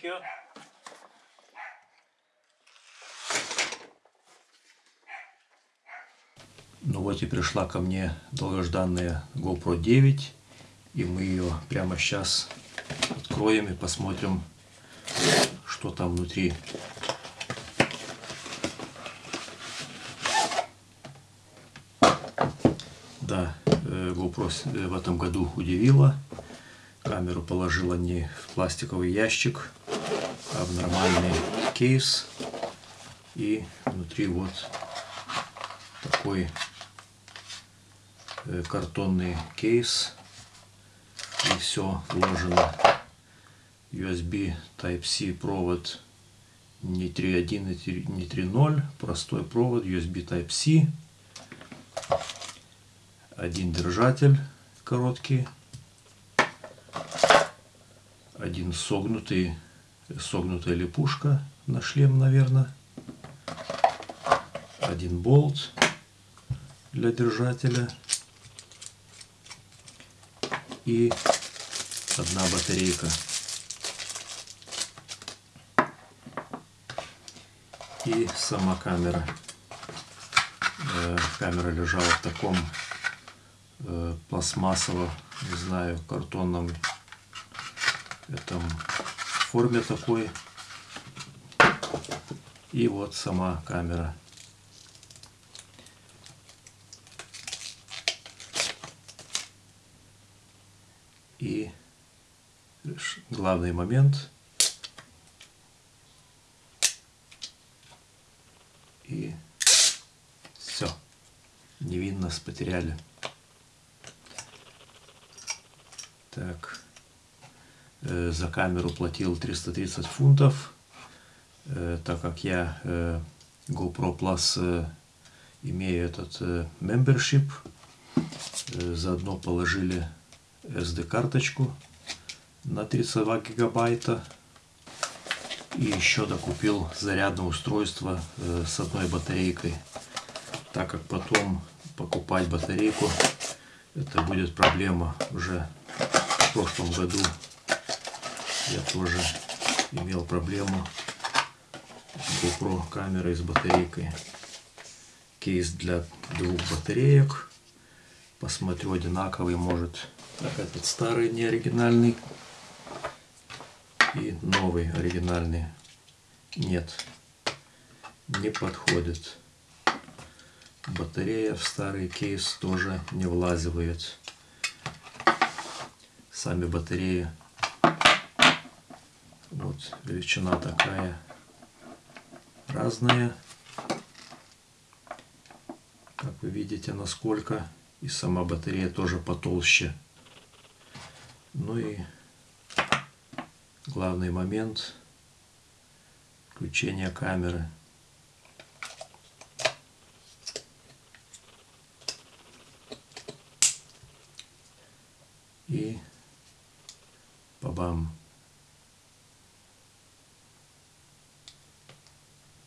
thank you. Ну вот и пришла ко мне долгожданная GoPro 9. И мы ее прямо сейчас откроем и посмотрим, что там внутри. Да, э, GoPro э, в этом году удивила. Камеру положила не в пластиковый ящик, а в нормальный кейс. И внутри вот такой э, картонный кейс. И все вложено. USB Type-C провод не 3.1 и три- не 3.0. Простой провод USB Type-C. Один держатель короткий. Один согнутый, согнутая липушка на шлем, наверное. Один болт для держателя. И одна батарейка. И сама камера. Э, Камера лежала в таком э, пластмассово, не знаю, картонном этом форме такой. И вот сама камера. И главный момент. И все. Невинно потеряли. Так. Э, за камеру платил 330 фунтов. Э, так как я э, GoPro Plus имею этот membership, заодно положили SD-карточку на 32 гигабайта. И еще докупил зарядное устройство с одной батарейкой. Так как потом покупать батарейку, это будет проблема уже в прошлом году я тоже имел проблему с GoPro камерой с батарейкой. Кейс для двух батареек. Посмотрю одинаковый, может. Так, этот старый не оригинальный. И новый оригинальный. Нет. Не подходит. Батарея в старый кейс тоже не влазивает. Сами батареи вот величина такая разная. Как вы видите, насколько. И сама батарея тоже потолще. Ну и главный момент включения камеры. И бабам.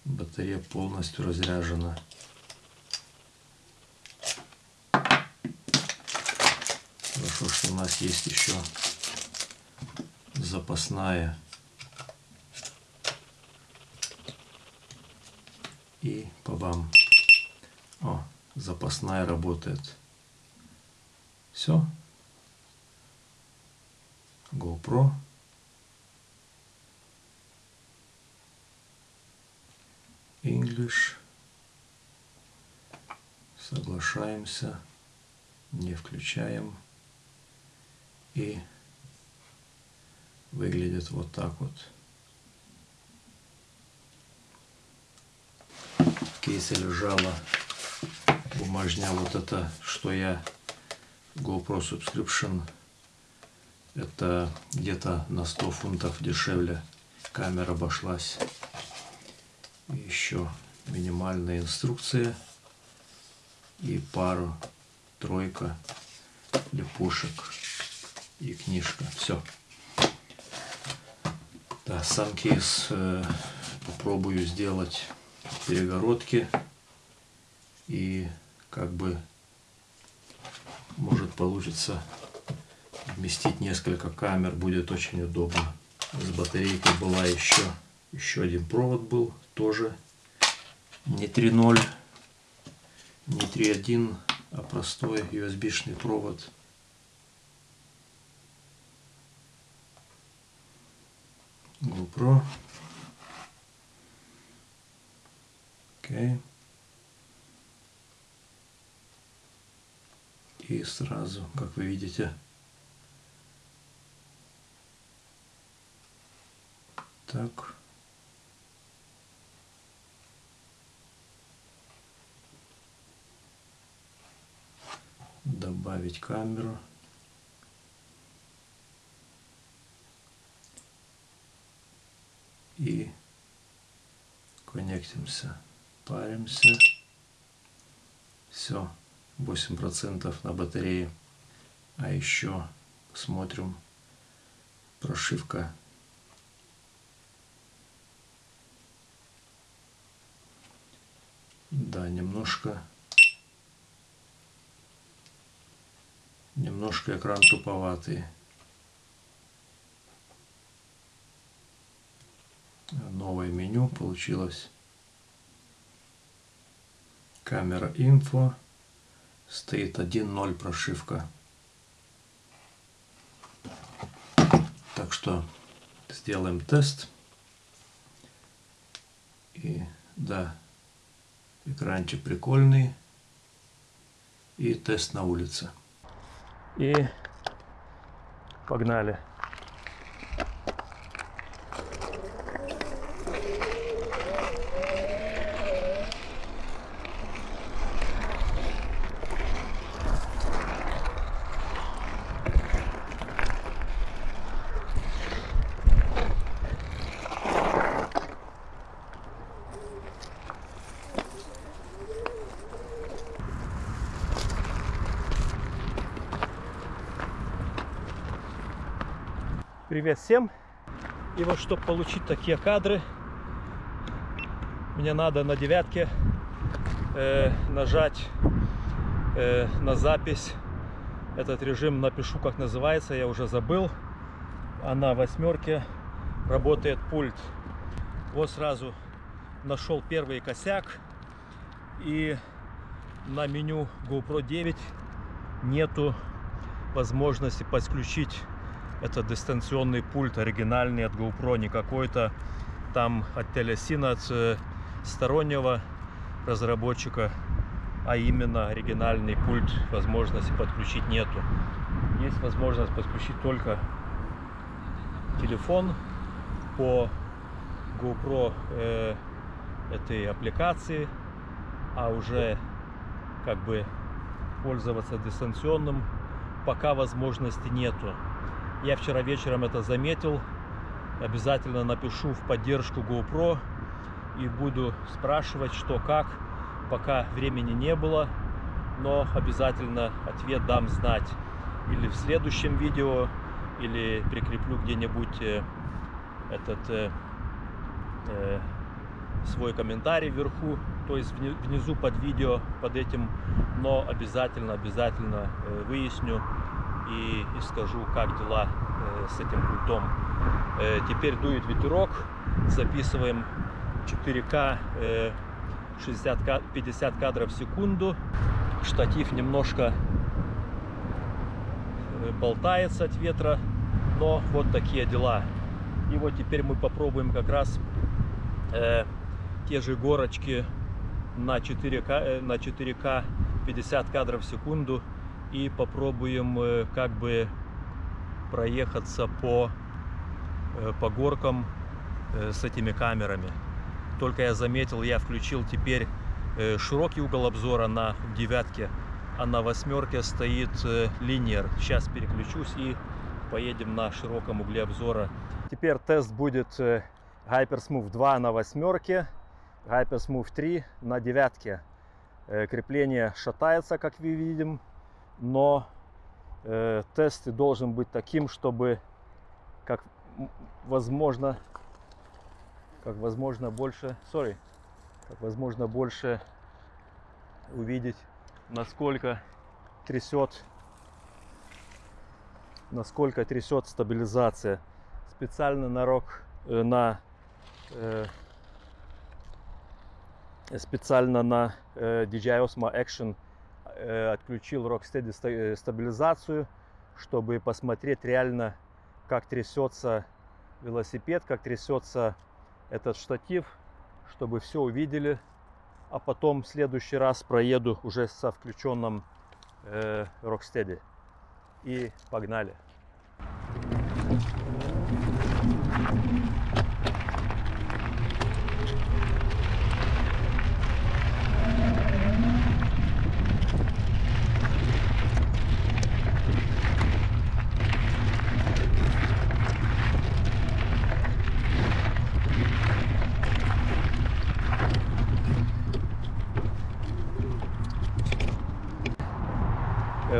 Батарея полностью разряжена. Хорошо, что у нас есть еще запасная. И побам. О, запасная работает. Все. GoPro. English. Соглашаемся. Не включаем. И выглядит вот так вот. В кейсе лежала бумажня вот это, что я GoPro Subscription. Это где-то на 100 фунтов дешевле камера обошлась. Еще минимальная инструкция и пару, тройка липушек и книжка. Все. Да, сам кейс э, попробую сделать перегородки и как бы может получится вместить несколько камер будет очень удобно. С батарейкой была еще, еще один провод был, тоже не 3.0, не 3.1, а простой USB-шный провод. GoPro. Окей. И сразу, как вы видите, так. Добавить камеру. И коннектимся, паримся. Все, 8% на батарее. А еще посмотрим прошивка Да, немножко... Немножко экран туповатый. Новое меню получилось. Камера инфо. Стоит 1.0 прошивка. Так что сделаем тест. И да, Экранчик прикольный. И тест на улице. И погнали. Привет всем! И вот, чтобы получить такие кадры, мне надо на девятке э, нажать э, на запись. Этот режим напишу, как называется, я уже забыл. А на восьмерке работает пульт. Вот сразу нашел первый косяк. И на меню GoPro 9 нету возможности подключить это дистанционный пульт оригинальный от GoPro, не какой-то там от Telesina, от э, стороннего разработчика, а именно оригинальный пульт возможности подключить нету. Есть возможность подключить только телефон по GoPro э, этой аппликации, а уже как бы пользоваться дистанционным пока возможности нету. Я вчера вечером это заметил. Обязательно напишу в поддержку GoPro и буду спрашивать, что как. Пока времени не было, но обязательно ответ дам знать или в следующем видео, или прикреплю где-нибудь э, этот э, э, свой комментарий вверху, то есть внизу под видео, под этим, но обязательно, обязательно э, выясню, и, и скажу, как дела э, с этим пультом. Э, теперь дует ветерок, записываем 4К, э, 60, 50 кадров в секунду. Штатив немножко э, болтается от ветра, но вот такие дела. И вот теперь мы попробуем как раз э, те же горочки на 4К, э, на 4К 50 кадров в секунду и попробуем э, как бы проехаться по, э, по горкам э, с этими камерами. Только я заметил, я включил теперь широкий угол обзора на девятке, а на восьмерке стоит линер. Сейчас переключусь и поедем на широком угле обзора. Теперь тест будет Hypersmooth 2 на восьмерке, Hypersmooth 3 на девятке. Крепление шатается, как мы видим но э, тест должен быть таким, чтобы как возможно, как возможно больше, sorry, как возможно больше увидеть, насколько трясет насколько трясет стабилизация. Специально на рок, э, на э, специально на э, DJI Osmo Action э, отключил Rocksteady э, стабилизацию, чтобы посмотреть реально, как трясется велосипед, как трясется этот штатив, чтобы все увидели. А потом в следующий раз проеду уже со включенным э, Rocksteady. И погнали.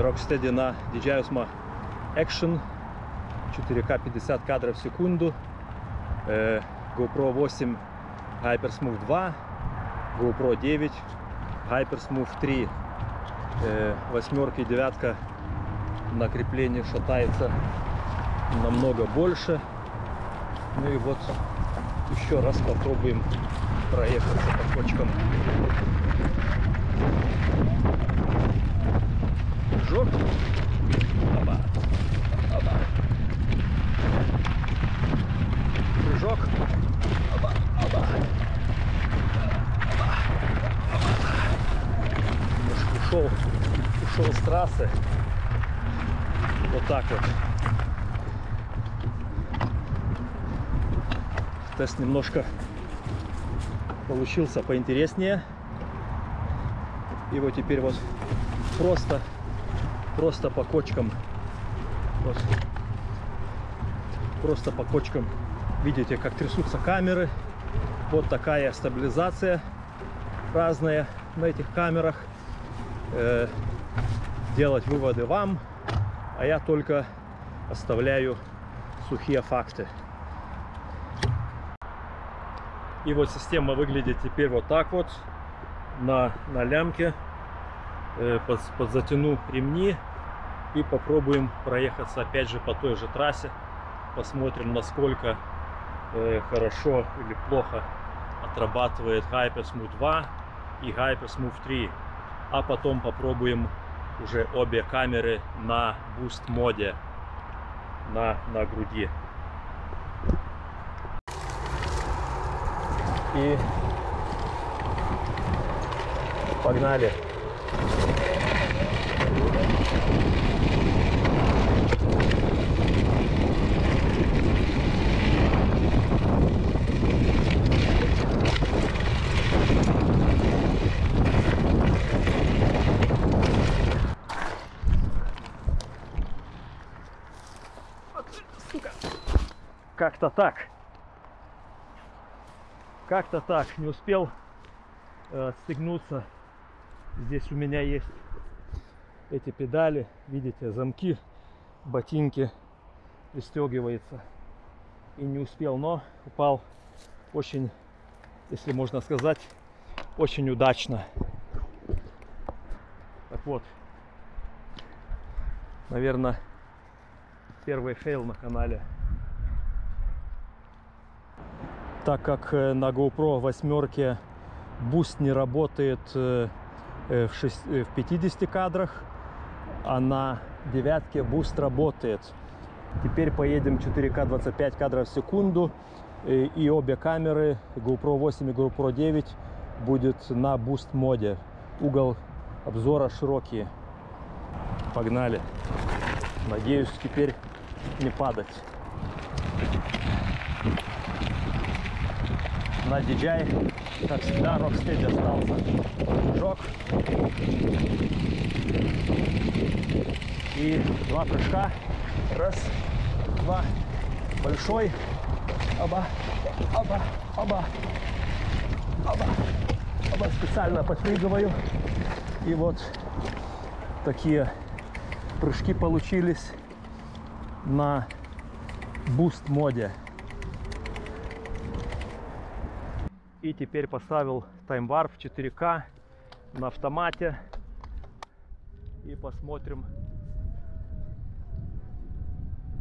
Rocksteady на DJI Action. 4К 50 кадров в секунду. Э, GoPro 8 Hypersmooth 2 GoPro 9 Hypersmooth 3 э, восьмерка и девятка на креплении шатается намного больше. Ну и вот еще раз попробуем проехаться по кочкам прыжок. Оба. Оба. Прыжок. Оба. Оба. Ушел, ушел с трассы. Вот так вот. Тест немножко получился поинтереснее. И вот теперь вот просто просто по кочкам. Вот, просто по кочкам. Видите как трясутся камеры. Вот такая стабилизация разная на этих камерах. Э, делать выводы вам а я только оставляю сухие факты. И вот система выглядит теперь вот так вот на, на лямке подзатяну ремни и попробуем проехаться опять же по той же трассе. Посмотрим, насколько э, хорошо или плохо отрабатывает Hypersmooth 2 и Hypersmooth 3. А потом попробуем уже обе камеры на Boost моде на, на груди. И погнали! Как-то так. Как-то так. Не успел э, отстегнуться. Здесь у меня есть эти педали, видите, замки, ботинки пристегивается. И не успел, но упал очень, если можно сказать, очень удачно. Так вот, наверное, первый fail на канале. Так как э, на GoPro восьмерке boost не работает э, э, в, 6, в 50 кадрах, а на девятке boost работает. Теперь поедем 4К 25 кадров в секунду. И, и обе камеры, GoPro 8 и GoPro 9, будет на boost mode. Угол обзора широкий. Погнали. Надеюсь, теперь не падать. На DJI, как всегда, Rocksteady остался. Прыжок и два прыжка. Раз, два, большой. Оба, оба, оба, оба, оба. Специально подпрыгиваю. И вот такие прыжки получились на boost mode. И теперь поставил TimeWarp 4К на автомате и посмотрим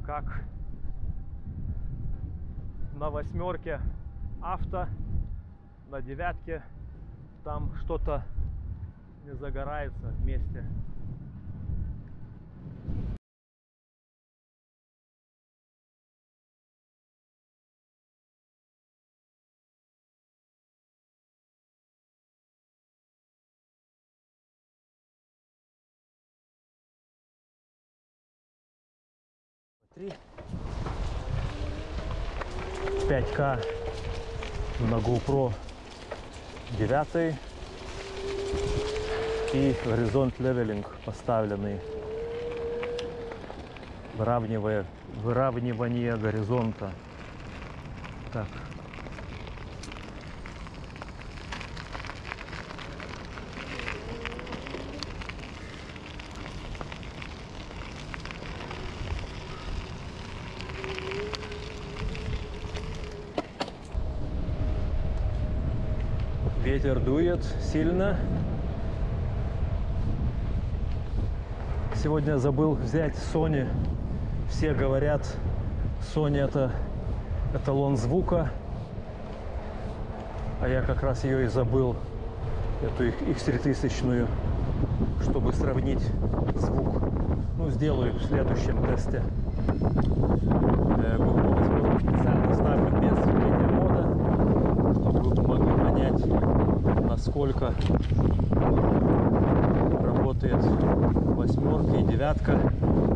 как на восьмерке авто, на девятке там что-то не загорается вместе. Три. 5К на GoPro 9 и горизонт левелинг поставленный. Выравнивая выравнивание горизонта. Так ветер дует сильно сегодня забыл взять Sony. Все говорят, Sony это эталон звука. А я как раз ее и забыл, эту их X3000, чтобы сравнить звук. Ну, сделаю в следующем тесте. Э, специально ставлю без чтобы вы могли понять, насколько работает восьмерка и девятка.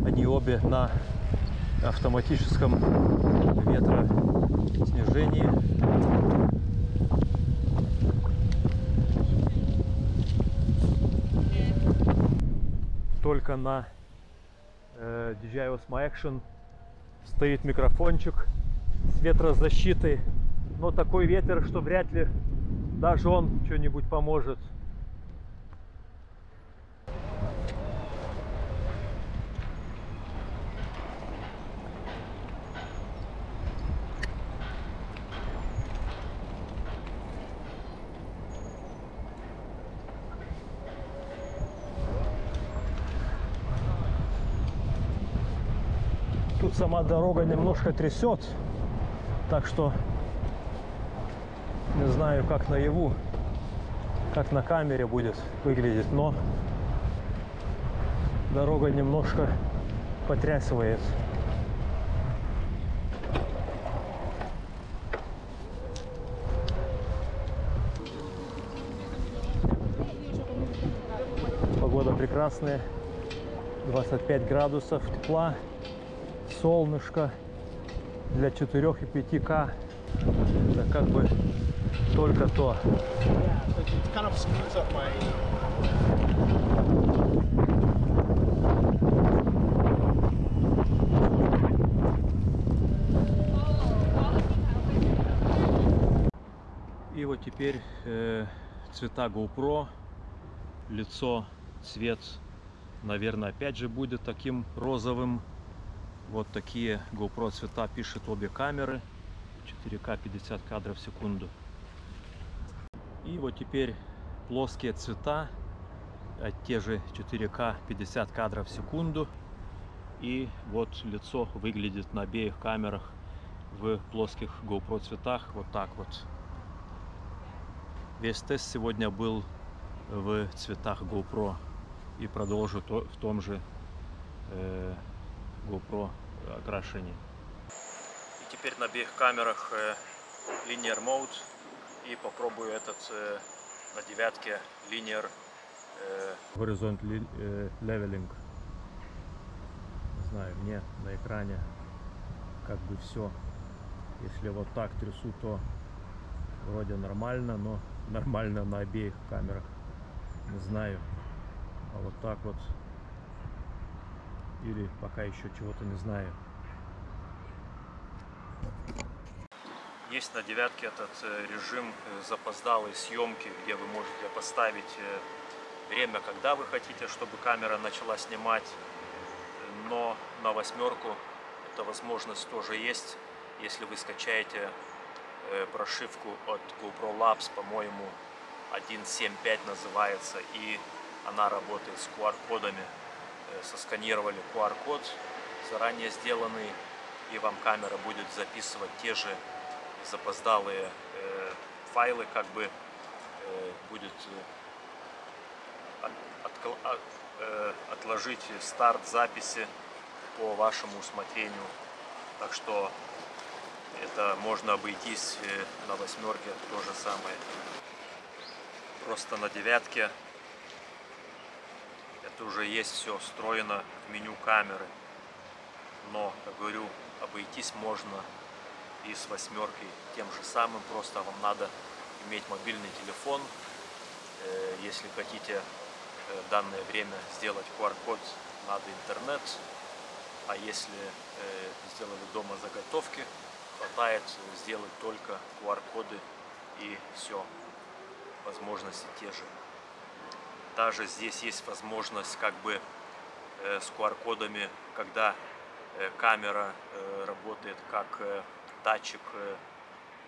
Они обе на автоматическом ветроснижении. Только на э, DJI Osmo Action стоит микрофончик с ветрозащитой. Но такой ветер, что вряд ли даже он что-нибудь поможет. Тут сама дорога немножко трясет, так что не знаю, как наяву, как на камере будет выглядеть, но дорога немножко потрясывает. Погода прекрасная, 25 градусов тепла солнышко для 4 и 5К. Это как бы только то. И вот теперь э, цвета GoPro, лицо, цвет, наверное, опять же будет таким розовым. Вот такие GoPro цвета пишет обе камеры. 4К 50 кадров в секунду. И вот теперь плоские цвета, а те же 4К 50 кадров в секунду. И вот лицо выглядит на обеих камерах в плоских GoPro цветах вот так вот. Весь тест сегодня был в цветах GoPro и продолжу то, в том же э, GoPro окрашении. И теперь на обеих камерах э, Linear Mode и попробую этот э, на девятке Linear э, Horizont э, Leveling. Не знаю, мне на экране как бы все. Если вот так трясу, то вроде нормально, но нормально на обеих камерах. Не знаю. А вот так вот. Или пока еще чего-то не знаю. Есть на девятке этот э, режим э, запоздалой съемки, где вы можете поставить э, время, когда вы хотите, чтобы камера начала снимать. Но на восьмерку эта возможность тоже есть, если вы скачаете прошивку от GoPro Labs, по-моему, 1.7.5 называется, и она работает с QR-кодами. Сосканировали QR-код, заранее сделанный, и вам камера будет записывать те же запоздалые э, файлы, как бы э, будет э, а- отложить старт записи по вашему усмотрению. Так что это можно обойтись на восьмерке то же самое. Просто на девятке это уже есть все встроено в меню камеры. Но, как говорю, обойтись можно и с восьмеркой тем же самым. Просто вам надо иметь мобильный телефон. Э, Если хотите э, в данное время сделать QR-код, надо интернет. А если э, сделали дома заготовки, хватает сделать только QR-коды и все. Возможности те же. Даже здесь есть возможность как бы э, с QR-кодами, когда э, камера э, работает как э, датчик э,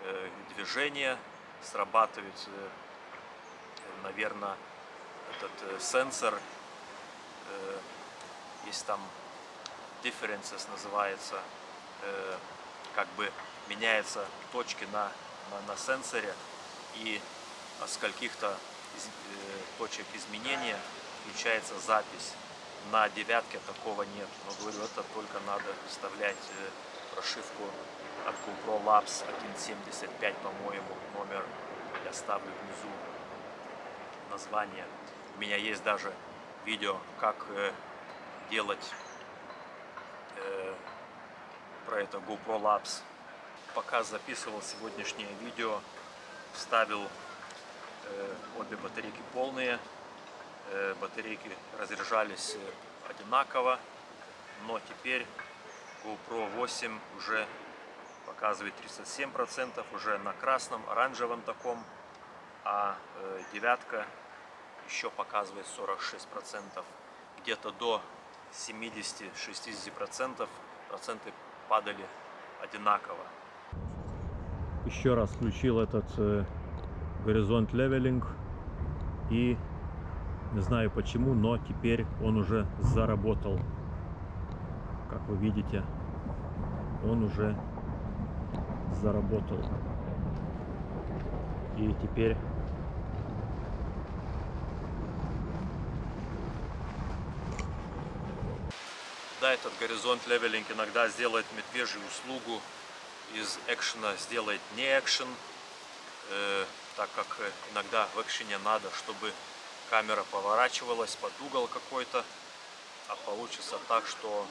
э, движения, срабатывает, э, наверное, этот сенсор, есть там differences называется, как бы меняются точки на, на, на сенсоре и с каких-то из- точек изменения включается запись. На девятке такого нет. Но говорю, это только надо вставлять прошивку от GoPro Labs 1.75, по-моему, номер я ставлю внизу название. У меня есть даже видео, как э, делать э, про это GoPro Labs. Пока записывал сегодняшнее видео, вставил э, обе батарейки полные. Э, батарейки разряжались э, одинаково, но теперь GoPro 8 уже показывает 37%, уже на красном, оранжевом таком, а э, девятка еще показывает 46%. Где-то до 70-60% проценты падали одинаково. Еще раз включил этот э, горизонт левелинг и не знаю почему, но теперь он уже заработал. Как вы видите, он уже заработал. И теперь Да, этот горизонт левелинг иногда сделает медвежью услугу, из экшена сделает не экшен, э, так как иногда в экшене надо, чтобы камера поворачивалась под угол какой-то, а получится так, что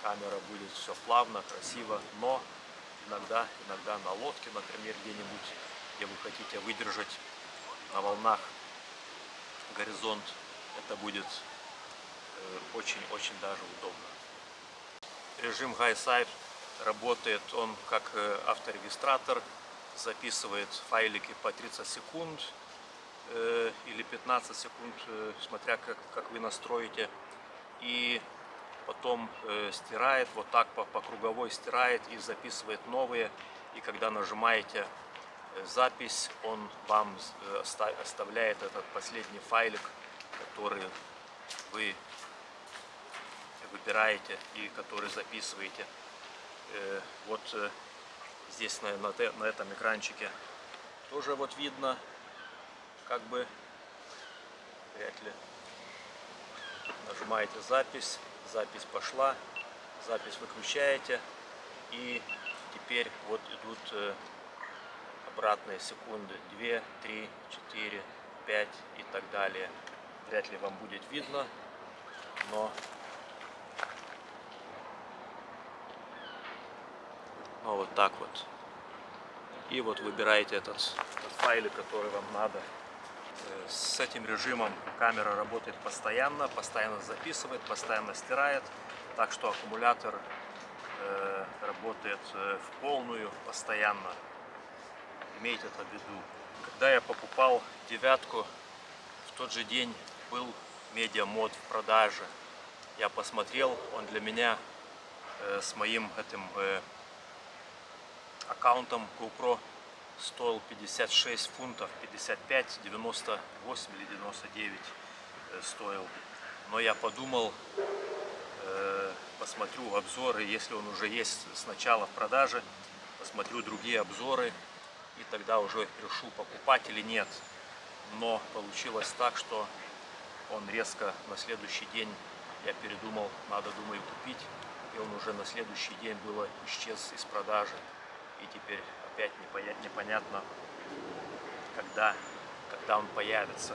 камера будет все плавно, красиво, но иногда, иногда на лодке, например, где-нибудь, где вы хотите выдержать на волнах горизонт, это будет очень-очень даже удобно. Режим High Side работает он как э, авторегистратор, записывает файлики по 30 секунд э, или 15 секунд, э, смотря как, как вы настроите. И потом э, стирает, вот так по, по круговой стирает и записывает новые. И когда нажимаете э, запись, он вам э, оста- оставляет этот последний файлик, который вы выбираете и который записываете. Э, Вот здесь на, на, на этом экранчике тоже вот видно, как бы вряд ли нажимаете запись, запись пошла, запись выключаете и теперь вот идут э, обратные секунды 2, 3, 4, 5 и так далее. Вряд ли вам будет видно, но Ну, вот так вот. И вот выбираете этот, этот файлик, который вам надо. Э, С этим режимом камера работает постоянно, постоянно записывает, постоянно стирает. Так что аккумулятор э, работает э, в полную постоянно. Имейте это в виду. Когда я покупал девятку, в тот же день был медиамод в продаже. Я посмотрел, он для меня с моим этим аккаунтом GoPro стоил 56 фунтов, 55, 98 или 99 э, стоил. Но я подумал, Э, посмотрю обзоры, если он уже есть сначала в продаже, посмотрю другие обзоры и тогда уже решу покупать или нет. Но получилось так, что он резко на следующий день, я передумал, надо, думаю, купить, и он уже на следующий день было исчез из продажи. И теперь опять непонятно, когда, когда он появится.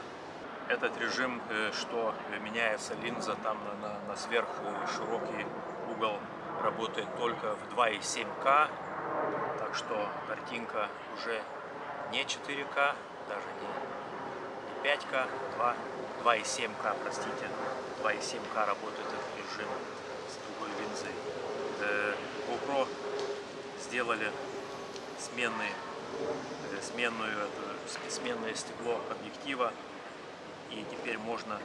Этот режим, э, что меняется линза там на, на, на сверх широкий угол, работает только в 2,7К. Так что картинка уже не 4К, даже не 5К, 2, 2,7К, простите. 2,7К работает этот режим с другой линзой. Э, GoPro сделали сменные, э, сменную, это, сменное стекло объектива. И теперь можно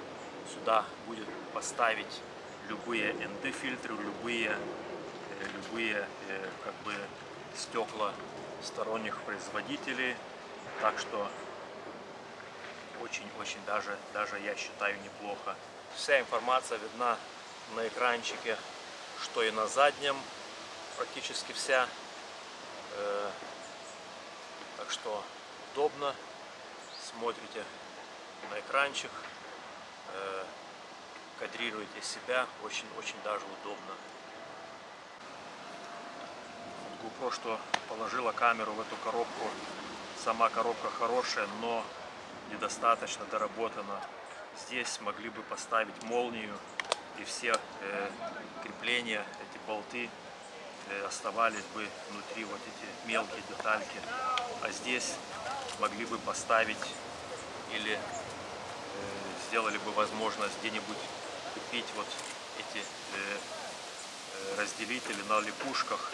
сюда будет поставить любые ND-фильтры, любые, э, любые как бы стекла сторонних производителей. Так что очень-очень даже, даже я считаю неплохо. Вся информация видна на экранчике, что и на заднем, практически вся. Так что удобно, смотрите на экранчик, э, кадрируете себя, очень-очень даже удобно. GoPro, что положила камеру в эту коробку, сама коробка хорошая, но недостаточно доработана. Здесь могли бы поставить молнию и все э, крепления, эти болты оставались бы внутри вот эти мелкие детальки. А здесь могли бы поставить или э, сделали бы возможность где-нибудь купить вот эти э, э разделители на липушках.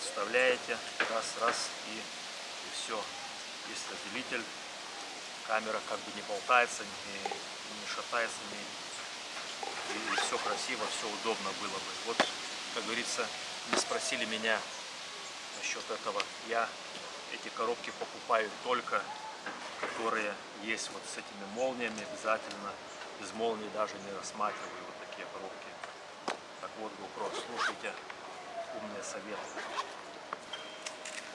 Вставляете раз, раз и, и все. Есть разделитель камера как бы не болтается, не, не шатается, не, и все красиво, все удобно было бы. Вот, как говорится, не спросили меня насчет этого. Я эти коробки покупаю только, которые есть вот с этими молниями обязательно. Без молнии даже не рассматриваю вот такие коробки. Так вот, GoPro, слушайте умные советы.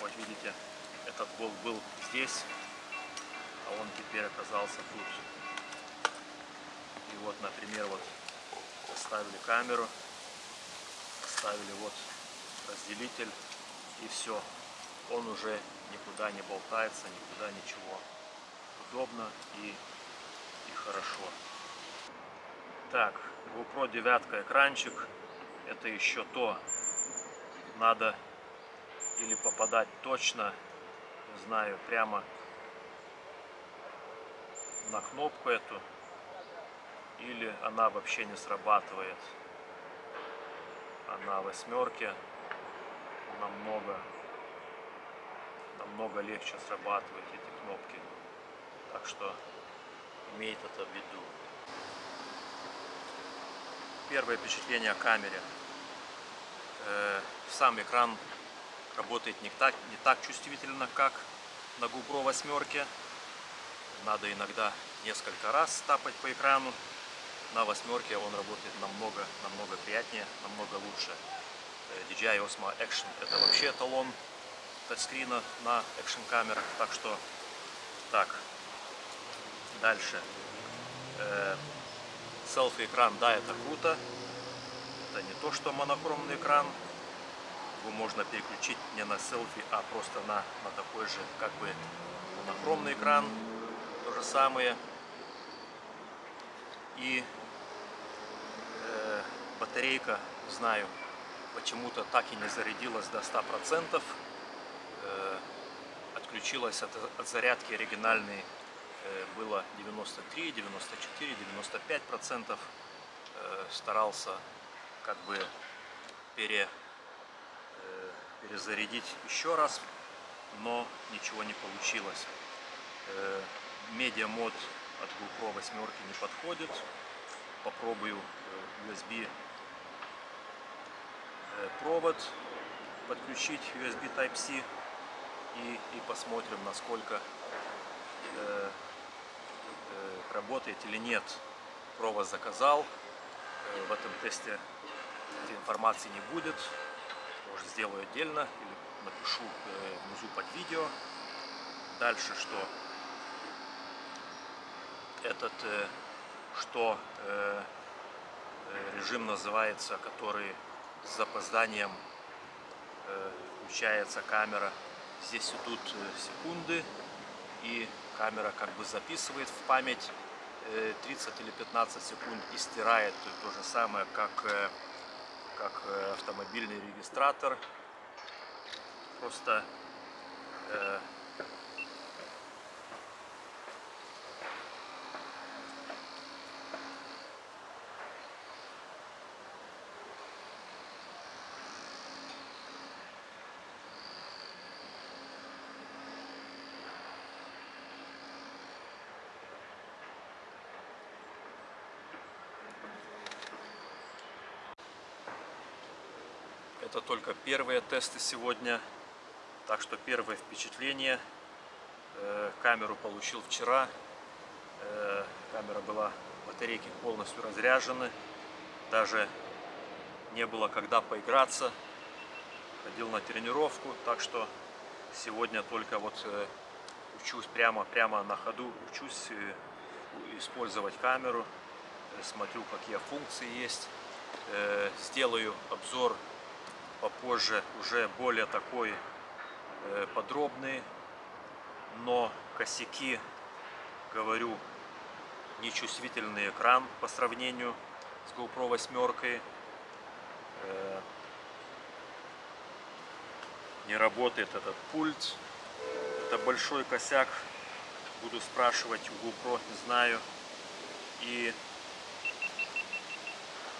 Вот видите, этот болт был здесь, а он теперь оказался тут. И вот, например, вот поставили камеру, поставили вот разделитель и все. Он уже никуда не болтается, никуда ничего. Удобно и, и хорошо. Так, GoPro 9 экранчик. Это еще то. Надо или попадать точно, не знаю, прямо на кнопку эту, или она вообще не срабатывает. А на восьмерке намного, намного легче срабатывать эти кнопки. Так что имейте это в виду. Первое впечатление о камере. Э, сам экран работает не так, не так чувствительно, как на GoPro восьмерке надо иногда несколько раз тапать по экрану. На восьмерке он работает намного, намного приятнее, намного лучше. DJI Osmo Action это вообще эталон тачскрина на экшн камерах. Так что, так, дальше. Э, селфи экран, да, это круто. Это не то, что монохромный экран. Его можно переключить не на селфи, а просто на, на такой же, как бы, монохромный экран то же самое. И э, батарейка, знаю, почему-то так и не зарядилась до 100%. Э, отключилась от, от зарядки оригинальной э, было 93, 94, 95 процентов. Э, старался как бы пере, перезарядить еще раз, но ничего не получилось. Э, медиа мод от GoPro 8 не подходит. Попробую USB провод подключить USB Type-C и, и посмотрим, насколько э, э, работает или нет. Провод заказал. Э, в этом тесте этой информации не будет. Может, сделаю отдельно или напишу э, внизу под видео. Дальше что? Этот, э, что э, э, режим называется, который с запозданием э, включается камера. Здесь идут э, секунды, и камера как бы записывает в память э, 30 или 15 секунд и стирает то же самое, как, э, как э, автомобильный регистратор. Просто Это только первые тесты сегодня. Так что первое впечатление. Э, Камеру получил вчера. Э, Камера была, батарейки полностью разряжены. Даже не было когда поиграться. Ходил на тренировку. Так что сегодня только вот э, учусь прямо, прямо на ходу. Учусь использовать камеру. Смотрю, какие функции есть. Сделаю обзор попозже уже более такой э, подробный, но косяки, говорю, нечувствительный экран по сравнению с GoPro 8. Э, не работает этот пульт. Это большой косяк. Буду спрашивать у GoPro, не знаю. И,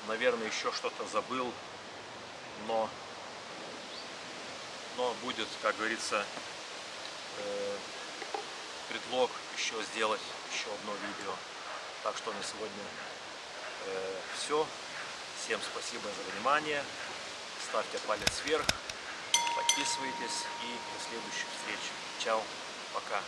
наверное, еще что-то забыл. Но но будет, как говорится, э, предлог еще сделать еще одно видео. Так что на сегодня э, все. Всем спасибо за внимание. Ставьте палец вверх, подписывайтесь и до следующих встреч. Чао, пока.